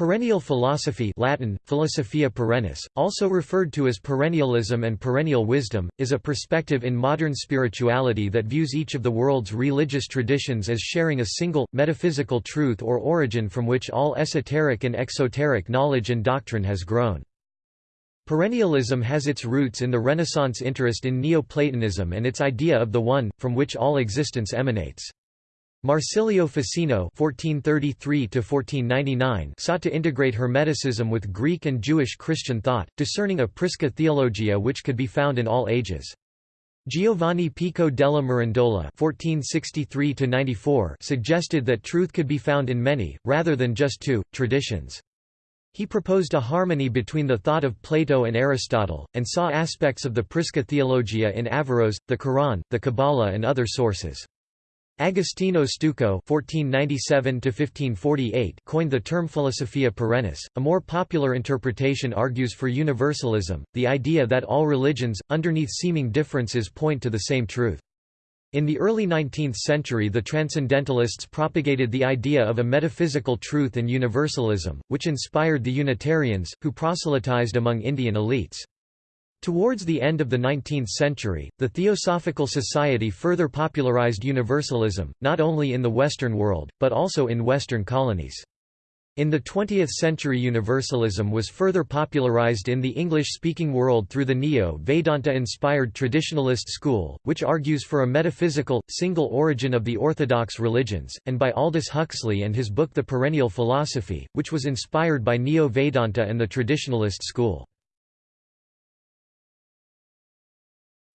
Perennial philosophy Latin, Philosophia perennis, also referred to as perennialism and perennial wisdom, is a perspective in modern spirituality that views each of the world's religious traditions as sharing a single, metaphysical truth or origin from which all esoteric and exoteric knowledge and doctrine has grown. Perennialism has its roots in the Renaissance interest in Neoplatonism and its idea of the One, from which all existence emanates. Marsilio Ficino (1433–1499) sought to integrate Hermeticism with Greek and Jewish Christian thought, discerning a Prisca theologia which could be found in all ages. Giovanni Pico della Mirandola (1463–94) suggested that truth could be found in many, rather than just two, traditions. He proposed a harmony between the thought of Plato and Aristotle, and saw aspects of the Prisca theologia in Averroes, the Quran, the Kabbalah and other sources. Agostino Steuco (1497–1548) coined the term Philosophia perennis. A more popular interpretation argues for universalism, the idea that all religions, underneath seeming differences, point to the same truth. In the early 19th century the Transcendentalists propagated the idea of a metaphysical truth and universalism, which inspired the Unitarians, who proselytized among Indian elites. Towards the end of the 19th century, the Theosophical Society further popularized universalism, not only in the Western world, but also in Western colonies. In the 20th century universalism was further popularized in the English-speaking world through the Neo-Vedanta-inspired traditionalist school, which argues for a metaphysical, single origin of the orthodox religions, and by Aldous Huxley and his book The Perennial Philosophy, which was inspired by Neo-Vedanta and the traditionalist school.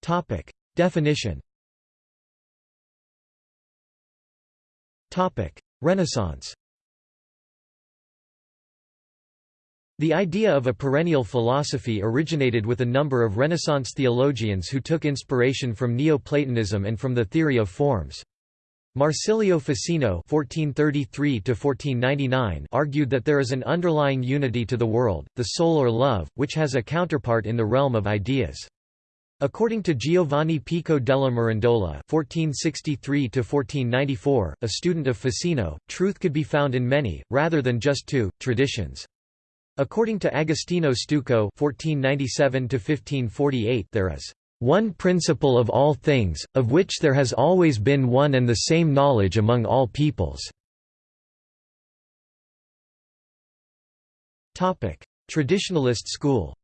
Topic. Definition Topic. Renaissance The idea of a perennial philosophy originated with a number of Renaissance theologians who took inspiration from Neoplatonism and from the theory of forms. Marsilio Ficino (1433–1499) argued that there is an underlying unity to the world, the soul or love, which has a counterpart in the realm of ideas. According to Giovanni Pico della Mirandola (1463–1494), a student of Ficino, truth could be found in many, rather than just two, traditions. According to Agostino Steuco (1497–1548), there is one principle of all things, of which there has always been one and the same knowledge among all peoples. Topic: Traditionalist school.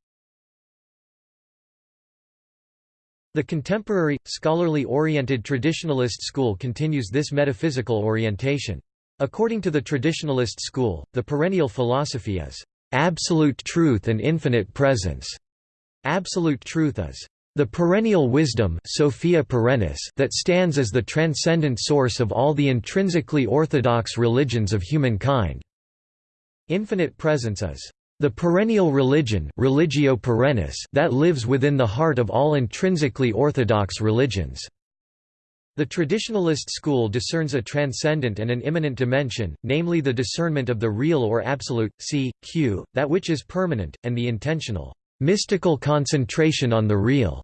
The contemporary, scholarly-oriented traditionalist school continues this metaphysical orientation. According to the traditionalist school, the perennial philosophy is absolute truth and infinite presence. Absolute truth is the perennial wisdom Sophia perennis that stands as the transcendent source of all the intrinsically orthodox religions of humankind. Infinite presence is the perennial religion religio perennis that lives within the heart of all intrinsically orthodox religions. The traditionalist school discerns a transcendent and an immanent dimension, namely the discernment of the real or absolute, c. q., that which is permanent, and the intentional, mystical concentration on the real.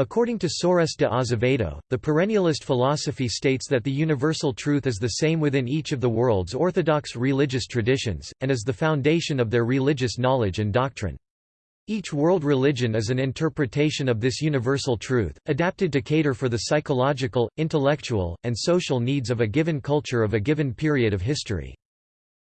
According to Soares de Azevedo, the perennialist philosophy states that the universal truth is the same within each of the world's orthodox religious traditions, and is the foundation of their religious knowledge and doctrine. Each world religion is an interpretation of this universal truth, adapted to cater for the psychological, intellectual, and social needs of a given culture of a given period of history.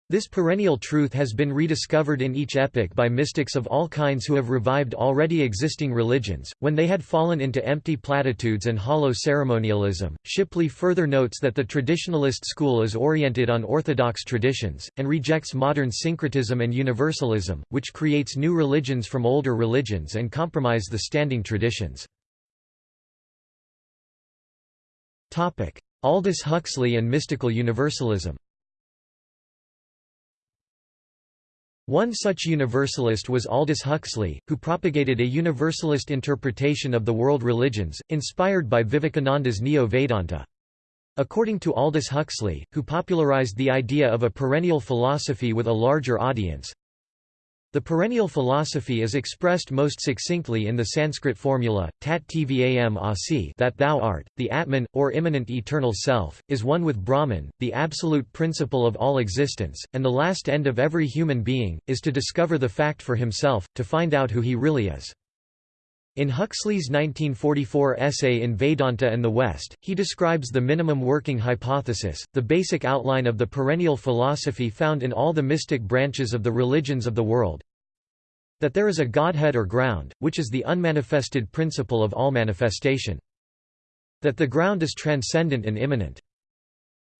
This perennial truth has been rediscovered in each epoch by mystics of all kinds who have revived already existing religions, when they had fallen into empty platitudes and hollow ceremonialism. Shipley further notes that the traditionalist school is oriented on orthodox traditions, and rejects modern syncretism and universalism, which creates new religions from older religions and compromise the standing traditions. Aldous Huxley and mystical universalism One such universalist was Aldous Huxley, who propagated a universalist interpretation of the world religions, inspired by Vivekananda's Neo-Vedanta. According to Aldous Huxley, who popularized the idea of a perennial philosophy with a larger audience, The perennial philosophy is expressed most succinctly in the Sanskrit formula, tat tvam asi that thou art, the Atman, or immanent eternal self, is one with Brahman, the absolute principle of all existence, and the last end of every human being, is to discover the fact for himself, to find out who he really is. In Huxley's 1944 essay In Vedanta and the West, he describes the minimum working hypothesis, the basic outline of the perennial philosophy found in all the mystic branches of the religions of the world, that there is a Godhead or ground, which is the unmanifested principle of all manifestation. That the ground is transcendent and immanent.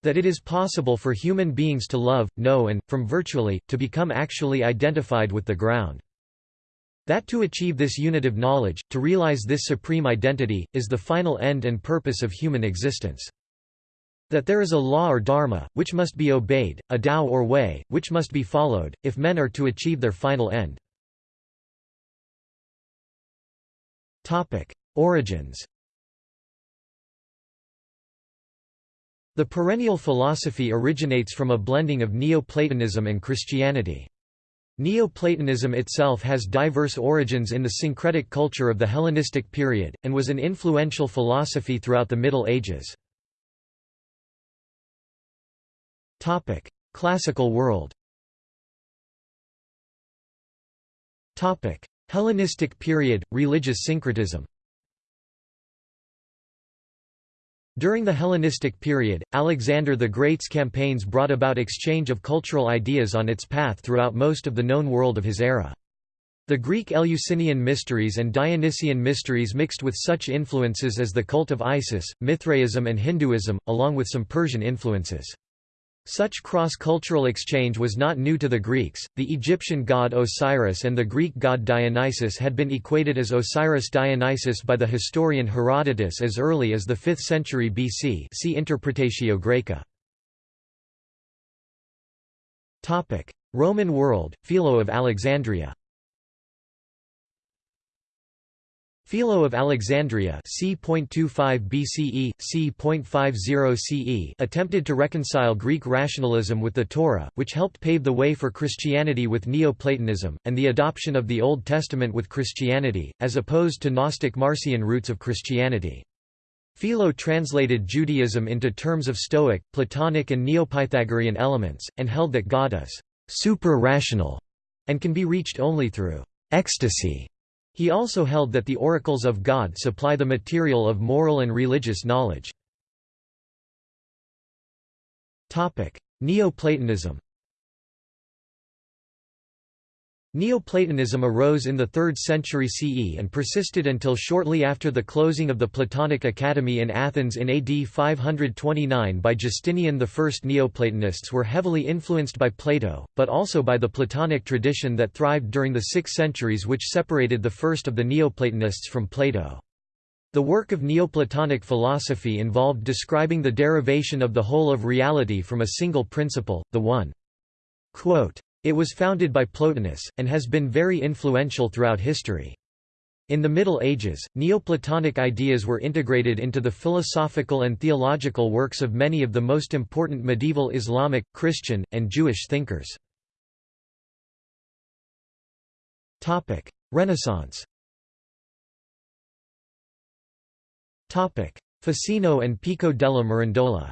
That it is possible for human beings to love, know and, from virtually, to become actually identified with the ground. That to achieve this unitive knowledge, to realize this supreme identity, is the final end and purpose of human existence. That there is a law or dharma, which must be obeyed, a Tao or way, which must be followed, if men are to achieve their final end. Origins The perennial philosophy originates from a blending of Neoplatonism and Christianity. Neoplatonism itself has diverse origins in the syncretic culture of the Hellenistic period, and was an influential philosophy throughout the Middle Ages. Classical world Hellenistic period, religious syncretism During the Hellenistic period, Alexander the Great's campaigns brought about exchange of cultural ideas on its path throughout most of the known world of his era. The Greek Eleusinian mysteries and Dionysian mysteries mixed with such influences as the cult of Isis, Mithraism and Hinduism, along with some Persian influences. Such cross-cultural exchange was not new to the Greeks. The Egyptian god Osiris and the Greek god Dionysus had been equated as Osiris Dionysus by the historian Herodotus as early as the 5th century BC. See Interpretatio Graeca. Topic: Roman world, Philo of Alexandria. Philo of Alexandria c.25 BCE, c.50 CE attempted to reconcile Greek rationalism with the Torah, which helped pave the way for Christianity with Neoplatonism, and the adoption of the Old Testament with Christianity, as opposed to Gnostic Marcion roots of Christianity. Philo translated Judaism into terms of Stoic, Platonic and Neopythagorean elements, and held that God is super-rational, and can be reached only through ecstasy. He also held that the oracles of God supply the material of moral and religious knowledge. Neoplatonism Neoplatonism arose in the 3rd century CE and persisted until shortly after the closing of the Platonic Academy in Athens in AD 529 by Justinian I. Neoplatonists were heavily influenced by Plato, but also by the Platonic tradition that thrived during the six centuries which separated the first of the Neoplatonists from Plato. The work of Neoplatonic philosophy involved describing the derivation of the whole of reality from a single principle, the one. Quote, it was founded by Plotinus, and has been very influential throughout history. In the Middle Ages, Neoplatonic ideas were integrated into the philosophical and theological works of many of the most important medieval Islamic, Christian, and Jewish thinkers. Renaissance Ficino and Pico della Mirandola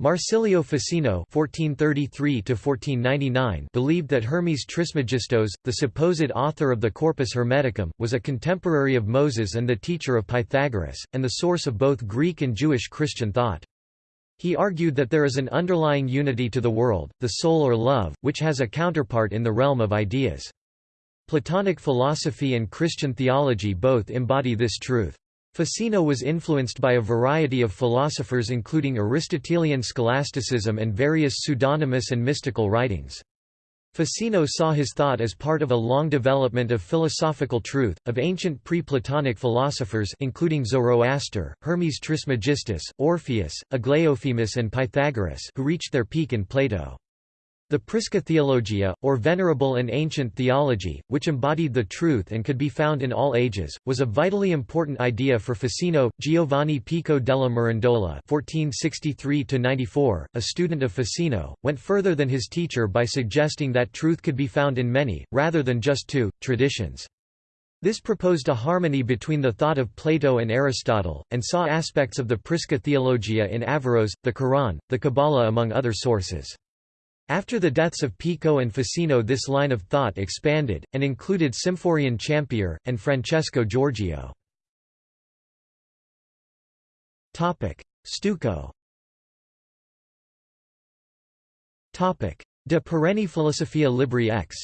Marsilio Ficino (1433–1499) believed that Hermes Trismegistus, the supposed author of the Corpus Hermeticum, was a contemporary of Moses and the teacher of Pythagoras, and the source of both Greek and Jewish Christian thought. He argued that there is an underlying unity to the world, the soul or love, which has a counterpart in the realm of ideas. Platonic philosophy and Christian theology both embody this truth. Ficino was influenced by a variety of philosophers including Aristotelian scholasticism and various pseudonymous and mystical writings. Ficino saw his thought as part of a long development of philosophical truth, of ancient pre-Platonic philosophers including Zoroaster, Hermes Trismegistus, Orpheus, Aglaophemus and Pythagoras who reached their peak in Plato. The Prisca Theologia, or Venerable and Ancient Theology, which embodied the truth and could be found in all ages, was a vitally important idea for Ficino. Giovanni Pico della Mirandola (1463–94), a student of Ficino, went further than his teacher by suggesting that truth could be found in many, rather than just two, traditions. This proposed a harmony between the thought of Plato and Aristotle, and saw aspects of the Prisca Theologia in Averroes, the Quran, the Kabbalah among other sources. After the deaths of Pico and Ficino this line of thought expanded, and included Symphorian Champier, and Francesco Giorgio. Steuco. De perenni philosophia libri X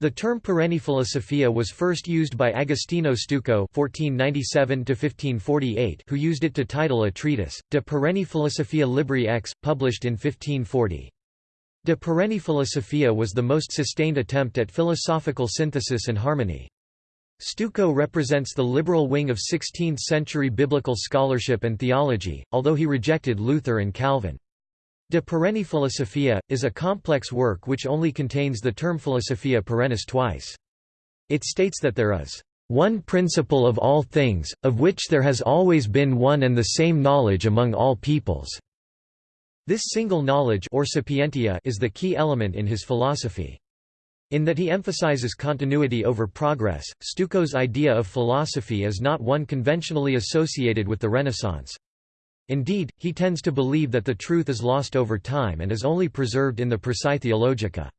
the term perenni philosophia was first used by Agostino Steuco (1497–1548), who used it to title a treatise, De perenni philosophia libri X, published in 1540. De perenni philosophia was the most sustained attempt at philosophical synthesis and harmony. Steuco represents the liberal wing of 16th-century biblical scholarship and theology, although he rejected Luther and Calvin. De perenni philosophia, is a complex work which only contains the term philosophia perennis twice. It states that there is one principle of all things, of which there has always been one and the same knowledge among all peoples. This single knowledge or sapientia is the key element in his philosophy. In that he emphasizes continuity over progress, Steuco's idea of philosophy is not one conventionally associated with the Renaissance. Indeed, he tends to believe that the truth is lost over time and is only preserved in the Praesae Theologica.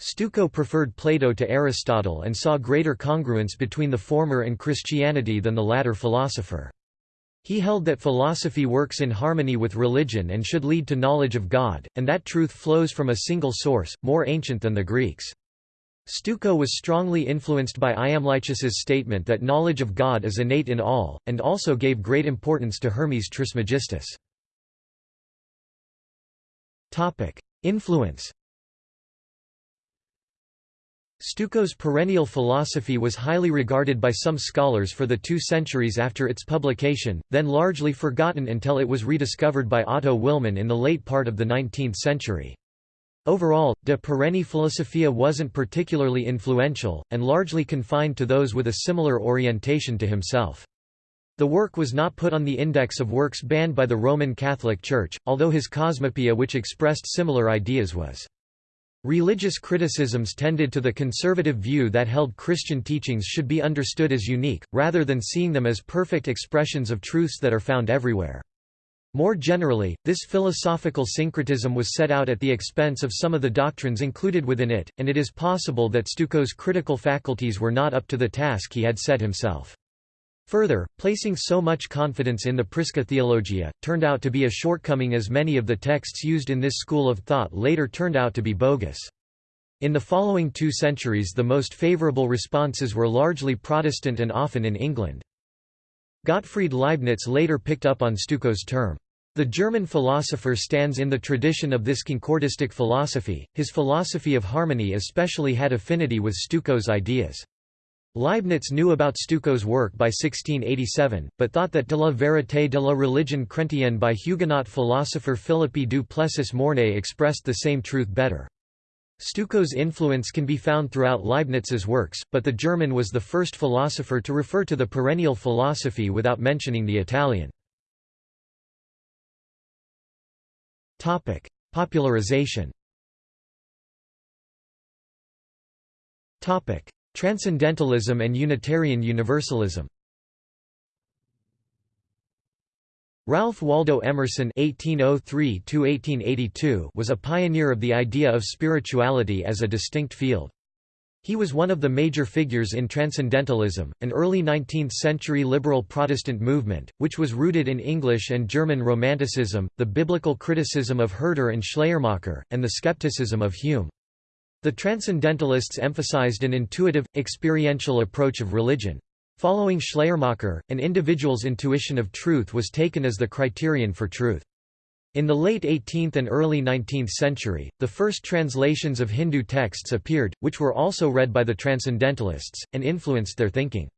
Steuco preferred Plato to Aristotle and saw greater congruence between the former and Christianity than the latter philosopher. He held that philosophy works in harmony with religion and should lead to knowledge of God, and that truth flows from a single source, more ancient than the Greeks. Steuco was strongly influenced by Iamblichus's statement that knowledge of God is innate in all, and also gave great importance to Hermes Trismegistus. Influence Steuco's perennial philosophy was highly regarded by some scholars for the two centuries after its publication, then largely forgotten until it was rediscovered by Otto Willmann in the late part of the 19th century. Overall, De perenni philosophia wasn't particularly influential, and largely confined to those with a similar orientation to himself. The work was not put on the index of works banned by the Roman Catholic Church, although his Cosmopoeia which expressed similar ideas was. Religious criticisms tended to the conservative view that held Christian teachings should be understood as unique, rather than seeing them as perfect expressions of truths that are found everywhere. More generally, this philosophical syncretism was set out at the expense of some of the doctrines included within it, and it is possible that Steuco's critical faculties were not up to the task he had set himself. Further, placing so much confidence in the Prisca Theologia, turned out to be a shortcoming as many of the texts used in this school of thought later turned out to be bogus. In the following two centuries the most favorable responses were largely Protestant and often in England. Gottfried Leibniz later picked up on Steuco's term, the German philosopher stands in the tradition of this concordistic philosophy, his philosophy of harmony especially had affinity with Steuco's ideas. Leibniz knew about Steuco's work by 1687, but thought that De la vérité de la religion chrétienne by Huguenot philosopher Philippe du Plessis Mornay expressed the same truth better. Steuco's influence can be found throughout Leibniz's works, but the German was the first philosopher to refer to the perennial philosophy without mentioning the Italian. Topic: Popularization. Topic: Transcendentalism and Unitarian Universalism. Ralph Waldo Emerson (1803–1882) was a pioneer of the idea of spirituality as a distinct field. He was one of the major figures in Transcendentalism, an early 19th-century liberal Protestant movement, which was rooted in English and German Romanticism, the biblical criticism of Herder and Schleiermacher, and the skepticism of Hume. The Transcendentalists emphasized an intuitive, experiential approach of religion. Following Schleiermacher, an individual's intuition of truth was taken as the criterion for truth. In the late 18th and early 19th century, the first translations of Hindu texts appeared, which were also read by the Transcendentalists, and influenced their thinking.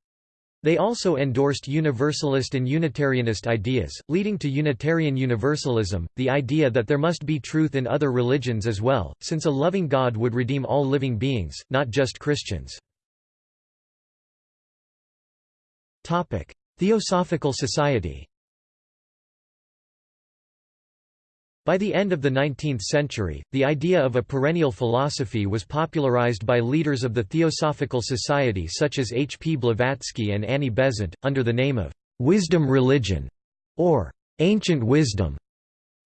They also endorsed Universalist and Unitarianist ideas, leading to Unitarian Universalism, the idea that there must be truth in other religions as well, since a loving God would redeem all living beings, not just Christians. Theosophical Society By the end of the 19th century, the idea of a perennial philosophy was popularized by leaders of the Theosophical Society such as H. P. Blavatsky and Annie Besant, under the name of «wisdom religion» or «ancient wisdom».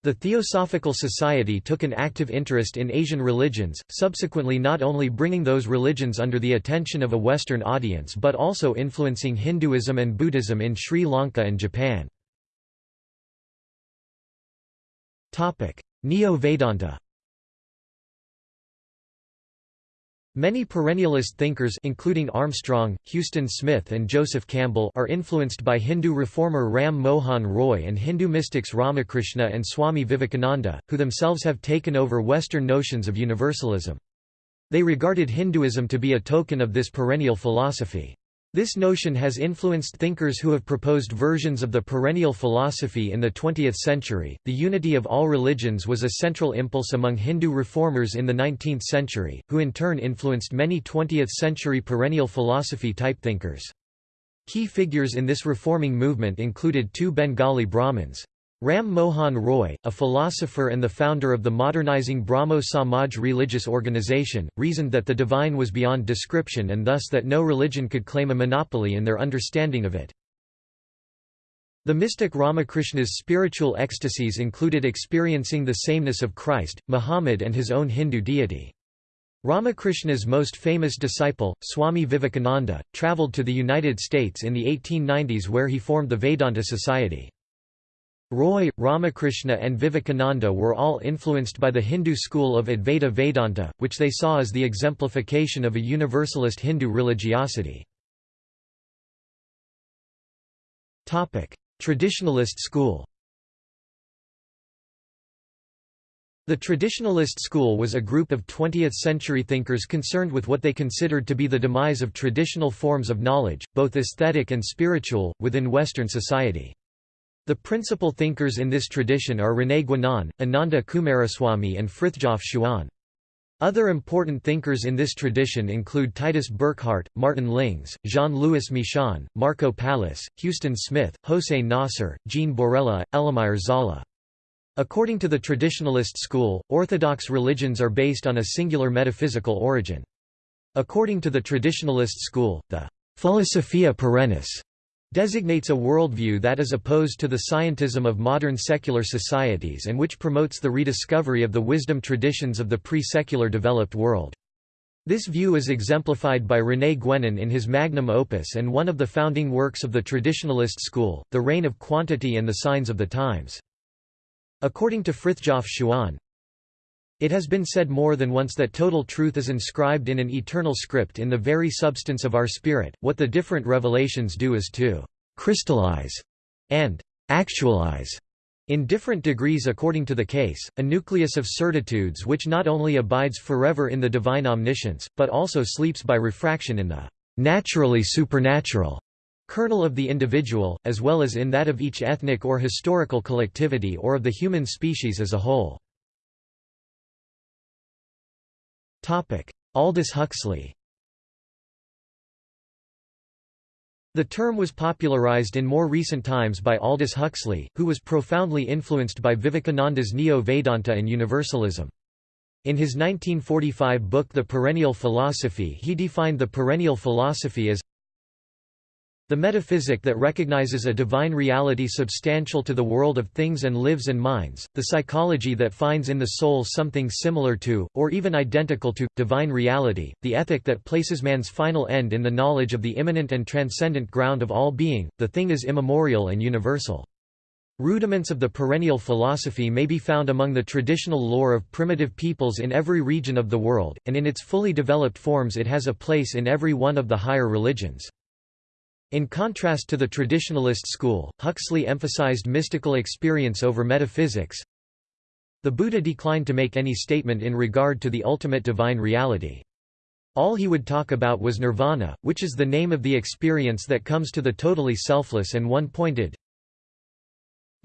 The Theosophical Society took an active interest in Asian religions, subsequently not only bringing those religions under the attention of a Western audience but also influencing Hinduism and Buddhism in Sri Lanka and Japan. Neo-Vedanta Many perennialist thinkers including Armstrong, Huston Smith and Joseph Campbell are influenced by Hindu reformer Ram Mohan Roy and Hindu mystics Ramakrishna and Swami Vivekananda, who themselves have taken over Western notions of universalism. They regarded Hinduism to be a token of this perennial philosophy. This notion has influenced thinkers who have proposed versions of the perennial philosophy in the 20th century. The unity of all religions was a central impulse among Hindu reformers in the 19th century, who in turn influenced many 20th century perennial philosophy type thinkers. Key figures in this reforming movement included two Bengali Brahmins, Ram Mohan Roy, a philosopher and the founder of the modernizing Brahmo Samaj religious organization, reasoned that the divine was beyond description and thus that no religion could claim a monopoly in their understanding of it. The mystic Ramakrishna's spiritual ecstasies included experiencing the sameness of Christ, Muhammad and his own Hindu deity. Ramakrishna's most famous disciple, Swami Vivekananda, travelled to the United States in the 1890s where he formed the Vedanta Society. Roy, Ramakrishna and Vivekananda were all influenced by the Hindu school of Advaita Vedanta, which they saw as the exemplification of a universalist Hindu religiosity. Traditionalist school The Traditionalist school was a group of 20th-century thinkers concerned with what they considered to be the demise of traditional forms of knowledge, both aesthetic and spiritual, within Western society. The principal thinkers in this tradition are René Guénon, Ananda Coomaraswamy and Frithjof Schuon. Other important thinkers in this tradition include Titus Burckhardt, Martin Lings, Jean-Louis Michon, Marco Pallis, Huston Smith, Hossein Nasr, Jean Borella, Elémire Zolla. According to the traditionalist school, orthodox religions are based on a singular metaphysical origin. According to the traditionalist school, the Philosophia perennis designates a worldview that is opposed to the scientism of modern secular societies and which promotes the rediscovery of the wisdom traditions of the pre-secular developed world. This view is exemplified by René Guénon in his magnum opus and one of the founding works of the traditionalist school, The Reign of Quantity and the Signs of the Times. According to Frithjof Schuon, it has been said more than once that total truth is inscribed in an eternal script in the very substance of our spirit, what the different revelations do is to «crystallize» and «actualize» in different degrees according to the case, a nucleus of certitudes which not only abides forever in the divine omniscience, but also sleeps by refraction in the «naturally supernatural» kernel of the individual, as well as in that of each ethnic or historical collectivity or of the human species as a whole. Aldous Huxley The term was popularized in more recent times by Aldous Huxley, who was profoundly influenced by Vivekananda's Neo-Vedanta and Universalism. In his 1945 book The Perennial Philosophy he defined the perennial philosophy as the metaphysic that recognizes a divine reality substantial to the world of things and lives and minds, the psychology that finds in the soul something similar to, or even identical to, divine reality, the ethic that places man's final end in the knowledge of the immanent and transcendent ground of all being, the thing is immemorial and universal. Rudiments of the perennial philosophy may be found among the traditional lore of primitive peoples in every region of the world, and in its fully developed forms it has a place in every one of the higher religions. In contrast to the traditionalist school, Huxley emphasized mystical experience over metaphysics. The Buddha declined to make any statement in regard to the ultimate divine reality. All he would talk about was nirvana, which is the name of the experience that comes to the totally selfless and one-pointed.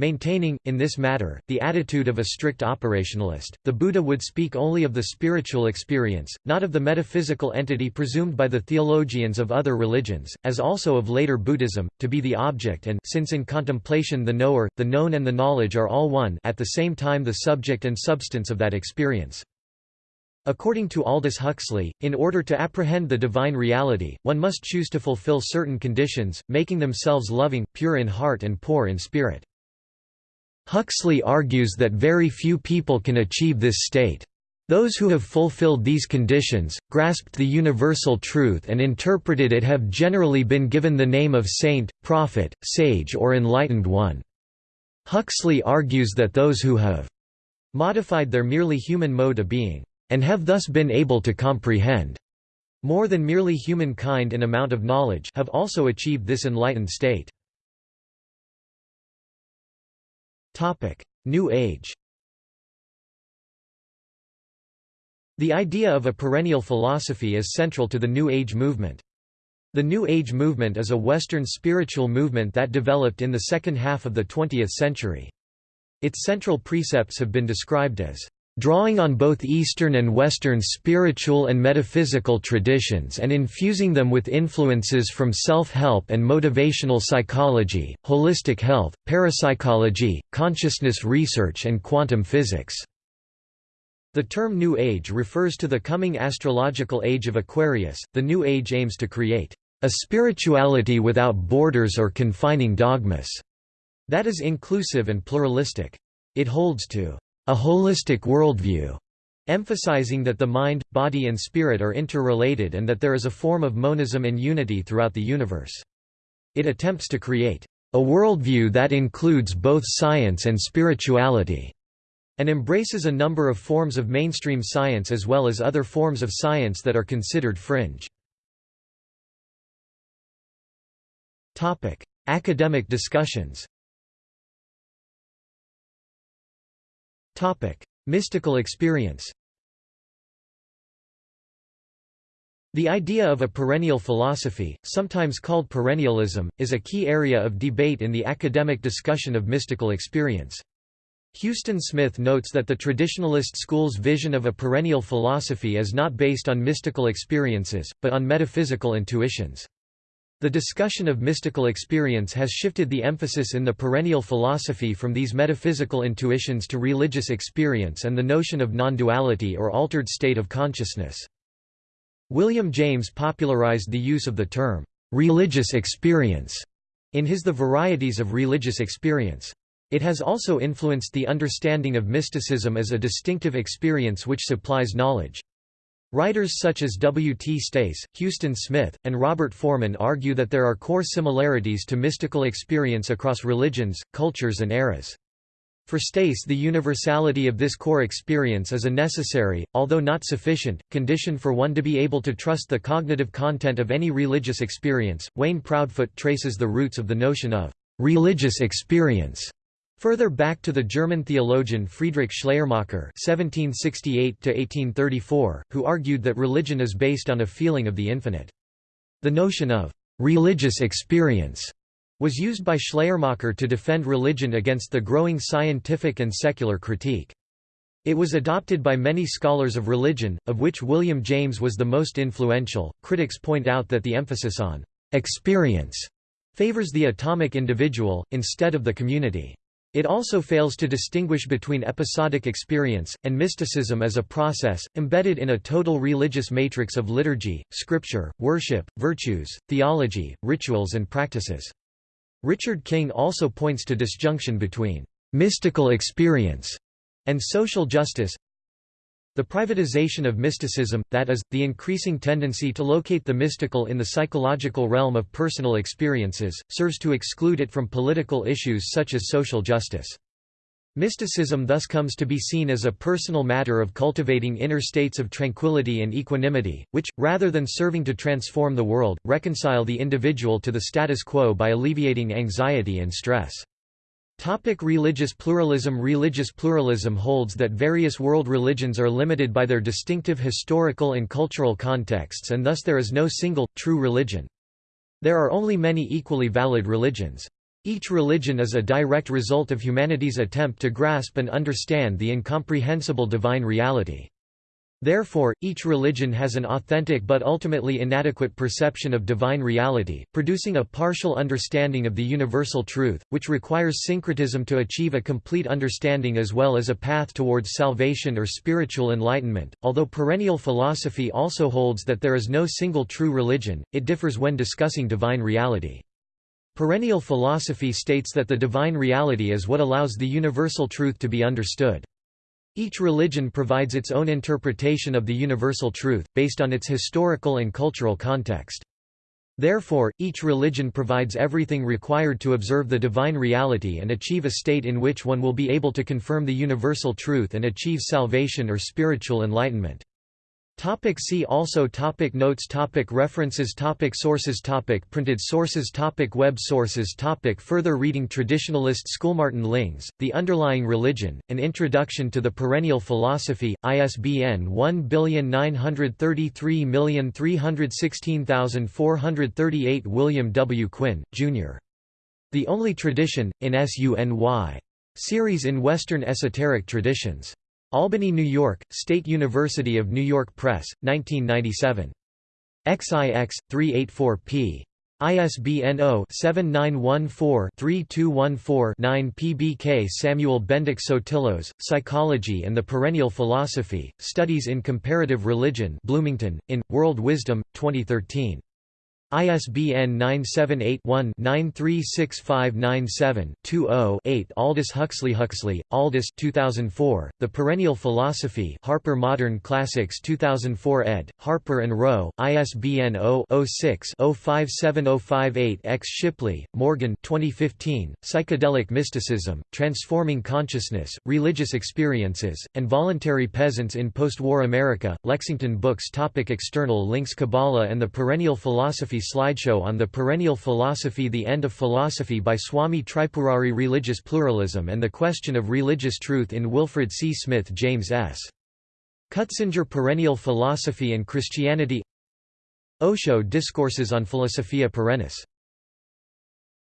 Maintaining, in this matter, the attitude of a strict operationalist, the Buddha would speak only of the spiritual experience, not of the metaphysical entity presumed by the theologians of other religions, as also of later Buddhism, to be the object and since in contemplation the knower, the known and the knowledge are all one at the same time the subject and substance of that experience. According to Aldous Huxley, in order to apprehend the divine reality, one must choose to fulfill certain conditions, making themselves loving, pure in heart and poor in spirit. Huxley argues that very few people can achieve this state. Those who have fulfilled these conditions, grasped the universal truth and interpreted it have generally been given the name of saint, prophet, sage or enlightened one. Huxley argues that those who have modified their merely human mode of being and have thus been able to comprehend more than merely humankind in amount of knowledge have also achieved this enlightened state. New Age The idea of a perennial philosophy is central to the New Age movement. The New Age movement is a Western spiritual movement that developed in the second half of the 20th century. Its central precepts have been described as drawing on both Eastern and Western spiritual and metaphysical traditions and infusing them with influences from self-help and motivational psychology, holistic health, parapsychology, consciousness research and quantum physics." The term New Age refers to the coming astrological age of Aquarius. The New Age aims to create a spirituality without borders or confining dogmas that is inclusive and pluralistic. It holds to a holistic worldview, emphasizing that the mind, body and spirit are interrelated and that there is a form of monism and unity throughout the universe. It attempts to create a worldview that includes both science and spirituality, and embraces a number of forms of mainstream science as well as other forms of science that are considered fringe. Academic discussions Mystical experience The idea of a perennial philosophy, sometimes called perennialism, is a key area of debate in the academic discussion of mystical experience. Huston Smith notes that the traditionalist school's vision of a perennial philosophy is not based on mystical experiences, but on metaphysical intuitions. The discussion of mystical experience has shifted the emphasis in the perennial philosophy from these metaphysical intuitions to religious experience and the notion of non-duality or altered state of consciousness. William James popularized the use of the term, "'religious experience' in his The Varieties of Religious Experience. It has also influenced the understanding of mysticism as a distinctive experience which supplies knowledge. Writers such as W. T. Stace, Huston Smith, and Robert Forman argue that there are core similarities to mystical experience across religions, cultures and eras. For Stace the universality of this core experience is a necessary, although not sufficient, condition for one to be able to trust the cognitive content of any religious experience. Wayne Proudfoot traces the roots of the notion of religious experience Further back to the German theologian Friedrich Schleiermacher (1768–1834), who argued that religion is based on a feeling of the infinite. The notion of religious experience was used by Schleiermacher to defend religion against the growing scientific and secular critique. It was adopted by many scholars of religion, of which William James was the most influential. Critics point out that the emphasis on experience favors the atomic individual, instead of the community. It also fails to distinguish between episodic experience, and mysticism as a process, embedded in a total religious matrix of liturgy, scripture, worship, virtues, theology, rituals and practices. Richard King also points to disjunction between mystical experience and social justice, the privatization of mysticism, that is, the increasing tendency to locate the mystical in the psychological realm of personal experiences, serves to exclude it from political issues such as social justice. Mysticism thus comes to be seen as a personal matter of cultivating inner states of tranquility and equanimity, which, rather than serving to transform the world, reconcile the individual to the status quo by alleviating anxiety and stress. Topic religious pluralism Religious pluralism holds that various world religions are limited by their distinctive historical and cultural contexts and thus there is no single, true religion. There are only many equally valid religions. Each religion is a direct result of humanity's attempt to grasp and understand the incomprehensible divine reality. Therefore, each religion has an authentic but ultimately inadequate perception of divine reality, producing a partial understanding of the universal truth, which requires syncretism to achieve a complete understanding as well as a path towards salvation or spiritual enlightenment. Although perennial philosophy also holds that there is no single true religion, it differs when discussing divine reality. Perennial philosophy states that the divine reality is what allows the universal truth to be understood. Each religion provides its own interpretation of the universal truth, based on its historical and cultural context. Therefore, each religion provides everything required to observe the divine reality and achieve a state in which one will be able to confirm the universal truth and achieve salvation or spiritual enlightenment. Topic see also topic Notes topic References topic Sources topic Printed sources topic Web sources topic Further reading Traditionalist Schoolmartin Lings, The Underlying Religion, An Introduction to the Perennial Philosophy, ISBN 1933160438 William W. Quinn, Jr. The Only Tradition, in SUNY. Series in Western Esoteric Traditions. Albany, New York, State University of New York Press, 1997. XIX, 384p. ISBN 0-7914-3214-9 PBK Samuel Bendeck Sotillos, Psychology and the Perennial Philosophy, Studies in Comparative Religion Bloomington, in, World Wisdom, 2013. ISBN 978-1-936597-20-8 Aldous Huxley Huxley, Aldous 2004, The Perennial Philosophy Harper Modern Classics 2004 ed., Harper & Row, ISBN 0-06-057058-X Shipley, Morgan 2015, Psychedelic Mysticism, Transforming Consciousness, Religious Experiences, and Voluntary Peasants in Postwar America, Lexington Books topic External links Kabbalah and the Perennial Philosophy slideshow on the perennial philosophy The End of Philosophy by Swami Tripurari Religious Pluralism and the Question of Religious Truth in Wilfred C. Smith James S. Cutsinger Perennial Philosophy and Christianity Osho Discourses on Philosophia Perennis